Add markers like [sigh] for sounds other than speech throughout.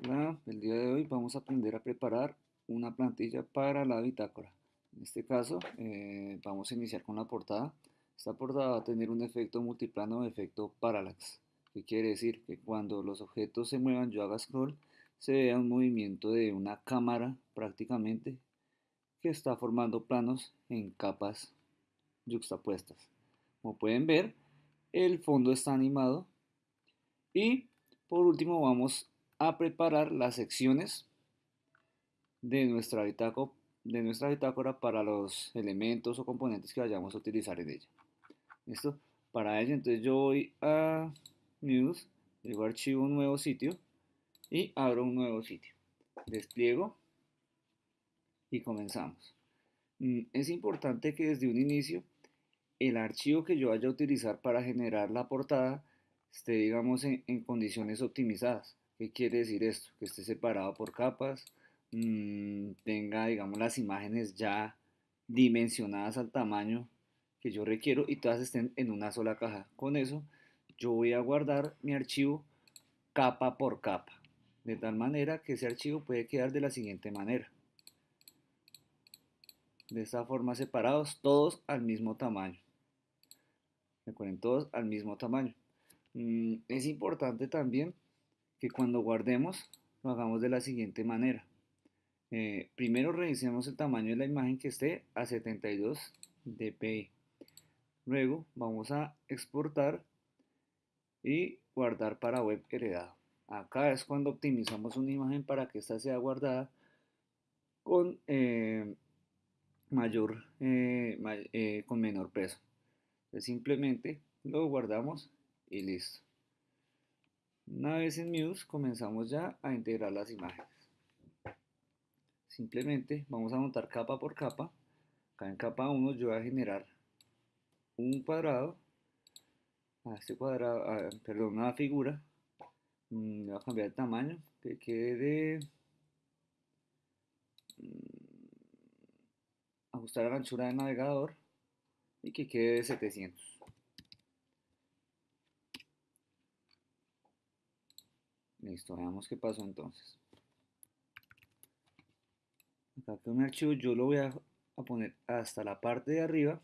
El día de hoy vamos a aprender a preparar una plantilla para la bitácora. En este caso, eh, vamos a iniciar con la portada. Esta portada va a tener un efecto multiplano o efecto parallax. ¿Qué quiere decir? Que cuando los objetos se muevan, yo haga scroll, se vea un movimiento de una cámara prácticamente que está formando planos en capas yuxtapuestas. Como pueden ver, el fondo está animado y por último vamos a preparar las secciones de nuestra, bitácora, de nuestra bitácora para los elementos o componentes que vayamos a utilizar en ella. ¿Listo? Para ello, entonces yo voy a News, digo archivo un nuevo sitio y abro un nuevo sitio. Despliego y comenzamos. Mm, es importante que desde un inicio el archivo que yo vaya a utilizar para generar la portada esté, digamos, en, en condiciones optimizadas. ¿Qué quiere decir esto? Que esté separado por capas, mmm, tenga, digamos, las imágenes ya dimensionadas al tamaño que yo requiero y todas estén en una sola caja. Con eso yo voy a guardar mi archivo capa por capa, de tal manera que ese archivo puede quedar de la siguiente manera. De esta forma separados, todos al mismo tamaño. Recuerden, todos al mismo tamaño. Mm, es importante también que cuando guardemos lo hagamos de la siguiente manera. Eh, primero revisemos el tamaño de la imagen que esté a 72 dpi. Luego vamos a exportar y guardar para web heredado. Acá es cuando optimizamos una imagen para que ésta sea guardada con eh, mayor eh, con menor peso. Entonces simplemente lo guardamos y listo. Una vez en Muse comenzamos ya a integrar las imágenes. Simplemente vamos a montar capa por capa. Acá en capa 1 yo voy a generar un cuadrado. A este cuadrado, perdón, una figura. Mm, voy a cambiar el tamaño que quede de mm, ajustar la anchura del navegador y que quede de 700. Listo, veamos qué pasó entonces. Acá con mi archivo yo lo voy a, poner hasta la parte de arriba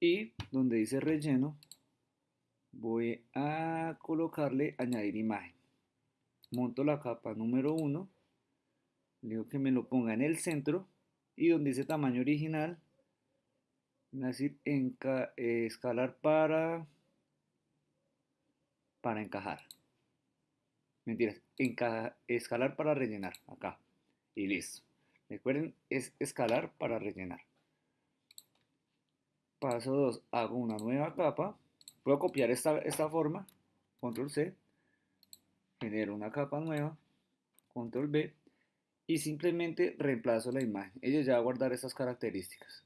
y donde dice relleno voy a colocarle añadir imagen. Monto la capa número 1, digo que me lo ponga en el centro y donde dice tamaño original, decir en, eh, escalar para, para encajar. Mentiras, escalar para rellenar, acá. Y listo. Recuerden, es escalar para rellenar. Paso 2, hago una nueva capa. Puedo copiar esta, esta forma, control C. Genero una capa nueva, control B. Y simplemente reemplazo la imagen. Ella ya va a guardar estas características.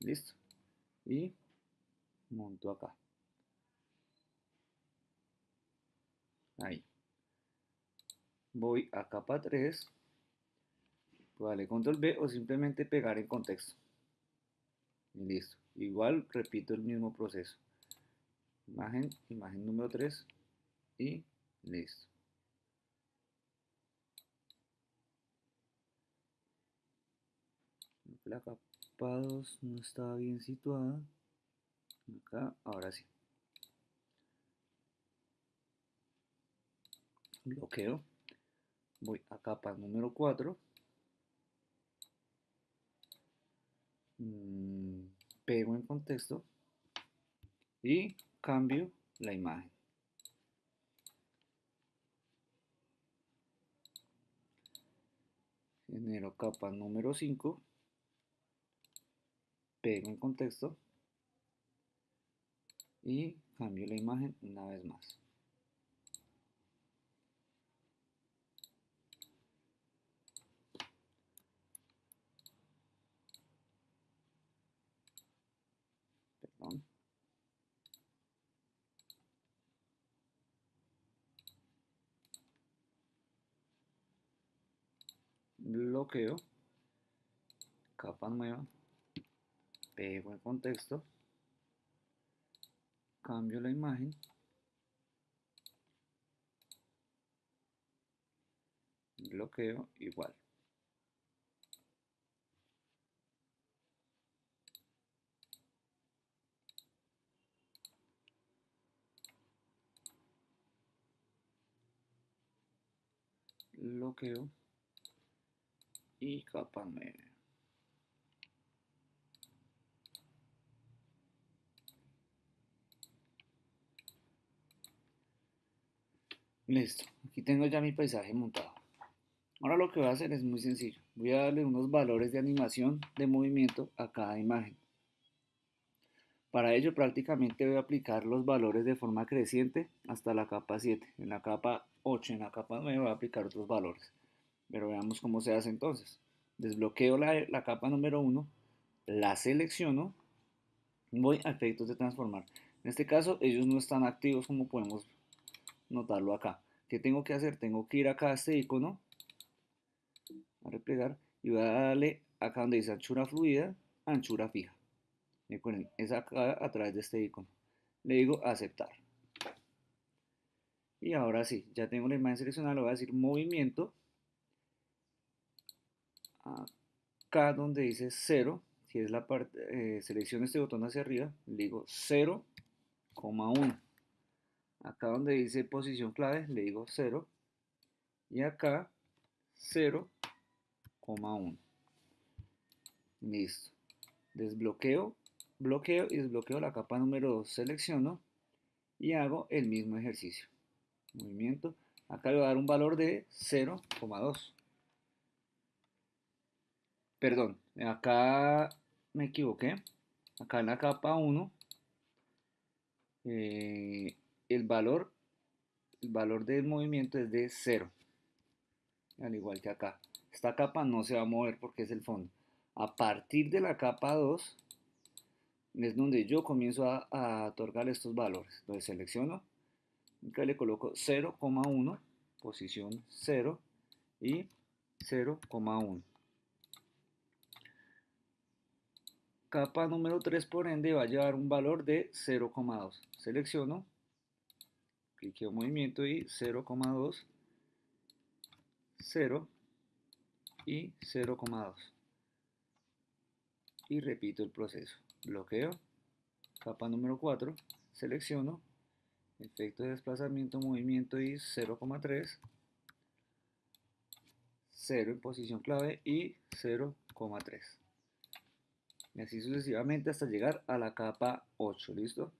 Listo. Y monto acá. Ahí. Voy a capa 3. Vale, control B o simplemente pegar en contexto. Y listo. Igual repito el mismo proceso. Imagen, imagen número 3 y listo. La capa 2 no estaba bien situada. Acá, ahora sí. Bloqueo, voy a capa número 4, mm, pego en contexto y cambio la imagen. Genero capa número 5, pego en contexto y cambio la imagen una vez más. bloqueo, capa nueva, pego el contexto, cambio la imagen, bloqueo igual. bloqueo y capa 9. Listo, aquí tengo ya mi paisaje montado. Ahora lo que voy a hacer es muy sencillo. Voy a darle unos valores de animación de movimiento a cada imagen. Para ello prácticamente voy a aplicar los valores de forma creciente hasta la capa 7. En la capa 8, en la capa 9 voy a aplicar otros valores. Pero veamos cómo se hace entonces. Desbloqueo la, la capa número 1, la selecciono, voy a efectos de transformar. En este caso ellos no están activos como podemos notarlo acá. ¿Qué tengo que hacer? Tengo que ir acá a este icono, a replegar, y voy a darle acá donde dice anchura fluida, anchura fija. Recuerden, es acá a través de este icono. Le digo aceptar. Y ahora sí, ya tengo la imagen seleccionada, le voy a decir movimiento. Acá donde dice 0, si es la parte, eh, selecciono este botón hacia arriba, le digo 0,1. Acá donde dice posición clave, le digo 0. Y acá 0,1. Listo. Desbloqueo, bloqueo y desbloqueo la capa número 2. Selecciono y hago el mismo ejercicio movimiento. Acá le voy a dar un valor de 0,2. Perdón, acá me equivoqué. Acá en la capa 1, eh, el valor, el valor del movimiento es de 0. Al igual que acá. Esta capa no se va a mover porque es el fondo. A partir de la capa 2 es donde yo comienzo a, a otorgar estos valores. Entonces selecciono Acá le coloco 0,1, posición 0 y 0,1. Capa número 3 por ende va a llevar un valor de 0,2. Selecciono, cliqueo movimiento y 0,2, 0 y 0,2. Y repito el proceso. Bloqueo, capa número 4, selecciono, efecto de desplazamiento, movimiento y 0,3, 0 en posición clave y 0,3. Y así sucesivamente hasta llegar a la capa 8, ¿listo?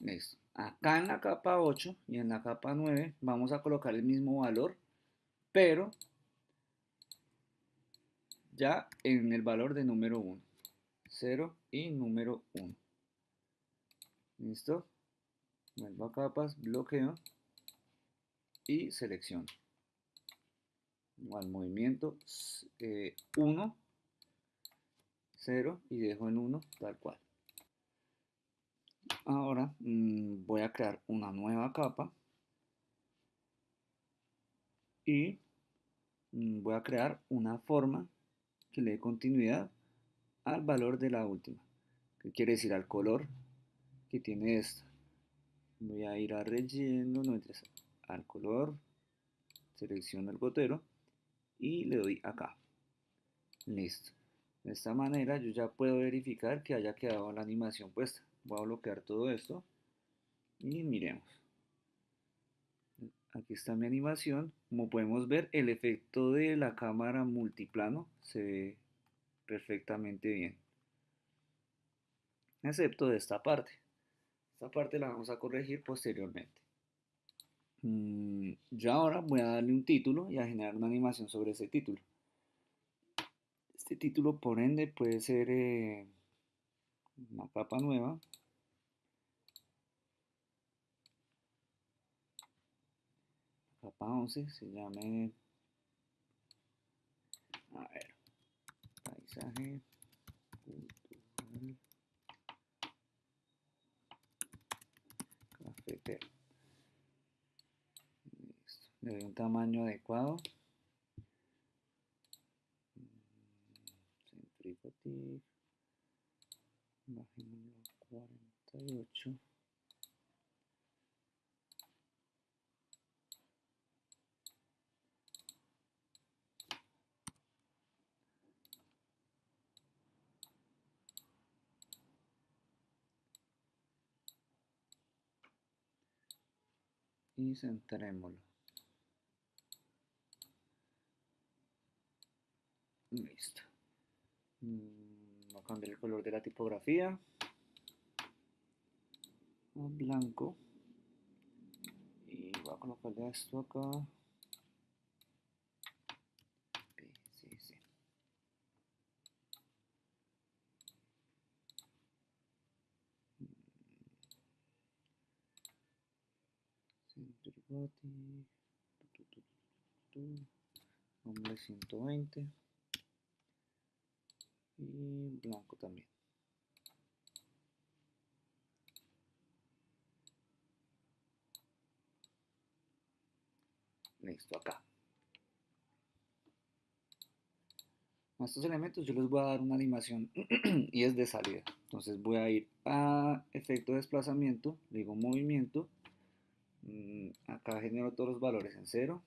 Listo. Acá en la capa 8 y en la capa 9 vamos a colocar el mismo valor, pero ya en el valor de número 1. 0 y número 1. ¿Listo? Vuelvo a capas, bloqueo y selecciono. Igual movimiento 1, 0 y dejo en 1 tal cual. Ahora mm, voy a crear una nueva capa y mm, voy a crear una forma que le dé continuidad al valor de la última. ¿Qué quiere decir? Al color que tiene esta. Voy a ir a no interesa, al color, selecciono el gotero y le doy acá. Listo. De esta manera yo ya puedo verificar que haya quedado la animación puesta voy a bloquear todo esto y miremos. Aquí está mi animación. Como podemos ver el efecto de la cámara multiplano se ve perfectamente bien. Excepto de esta parte. Esta parte la vamos a corregir posteriormente. Mm, yo ahora voy a darle un título y a generar una animación sobre ese título. Este título, por ende, puede ser eh, una capa nueva. Capa 11 se llame, a ver, paisaje cultural cafetero. Listo. Le doy un tamaño adecuado. Centrifugal. Bajémoslo a 48. Y centrémoslo. Listo. Mm, voy a cambiar el color de la tipografía a blanco y voy a colocarle esto acá. Centribody. Nombre 120 y blanco también. Listo, acá. A estos elementos yo les voy a dar una animación [clears throat] y es de salida. Entonces voy a ir a efecto de desplazamiento, digo movimiento. Mm, acá genero todos los valores en cero,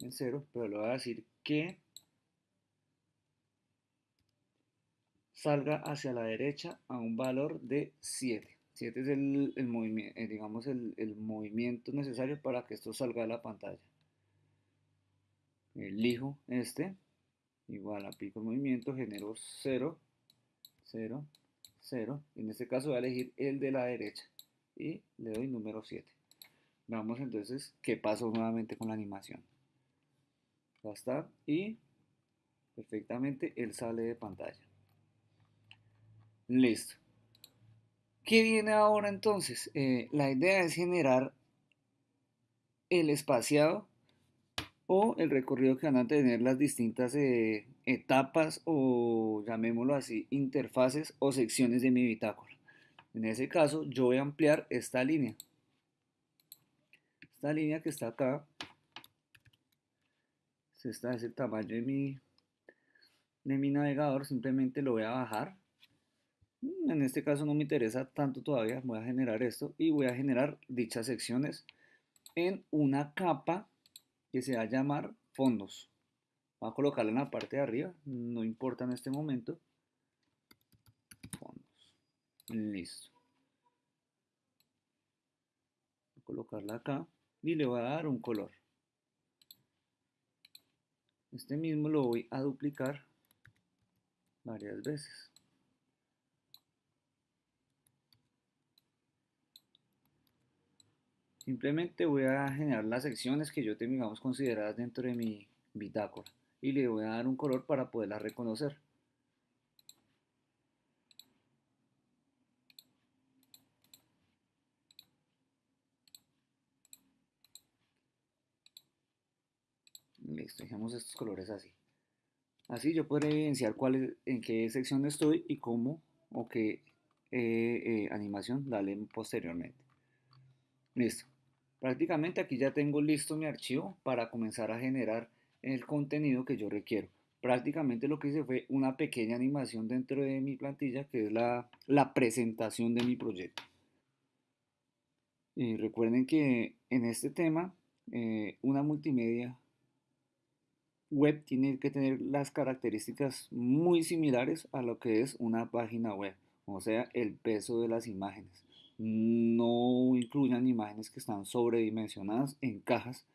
en cero, pero le voy a decir que salga hacia la derecha a un valor de 7. 7 es el, movimiento, eh, digamos el, el, movimiento necesario para que esto salga de la pantalla. Elijo este, igual aplico el movimiento, genero 0, 0, 0. En este caso voy a elegir el de la derecha y le doy número 7. Veamos entonces qué pasó nuevamente con la animación. Está y perfectamente él sale de pantalla. Listo. ¿Qué viene ahora entonces? Eh, la idea es generar el espaciado o el recorrido que van a tener las distintas eh, etapas o llamémoslo así, interfaces o secciones de mi bitácora. En ese caso yo voy a ampliar esta línea. Esta línea que está acá, este es el tamaño de mi, de mi navegador, simplemente lo voy a bajar Mm, en este caso no me interesa tanto todavía, voy a generar esto y voy a generar dichas secciones en una capa que se va a llamar fondos. Voy a colocarla en la parte de arriba, no importa en este momento. Fondos. Listo. Colocarla acá y le voy a dar un color. Este mismo lo voy a duplicar varias veces. Simplemente voy a generar las secciones que yo tengo, consideradas dentro de mi bitácora y le voy a dar un color para poderlas reconocer. Listo, dejemos estos colores así. Así yo puedo evidenciar cuál en qué sección estoy y cómo o qué eh, eh, animación darle posteriormente. Listo. Prácticamente aquí ya tengo listo mi archivo para comenzar a generar el contenido que yo requiero. Prácticamente lo que hice fue una pequeña animación dentro de mi plantilla que es la, presentación de mi proyecto. Y recuerden que en este tema eh, una multimedia web tiene que tener las características muy similares a lo que es una página web, o sea, el peso de las imágenes no incluyan imágenes que están sobredimensionadas en cajas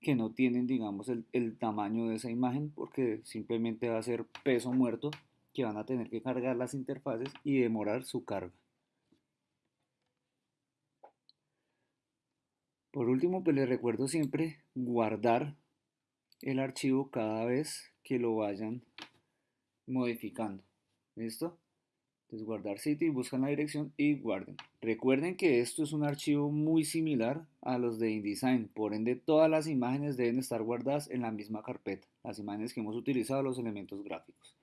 que no tienen, digamos, el, tamaño de esa imagen porque simplemente va a ser peso muerto que van a tener que cargar las interfaces y demorar su carga. Por último, pues les recuerdo siempre guardar el archivo cada vez que lo vayan modificando. ¿Listo? Entonces guardar sitio y buscan la dirección y guarden. Recuerden que esto es un archivo muy similar a los de InDesign, por ende todas las imágenes deben estar guardadas en la misma carpeta, las imágenes que hemos utilizado, los elementos gráficos.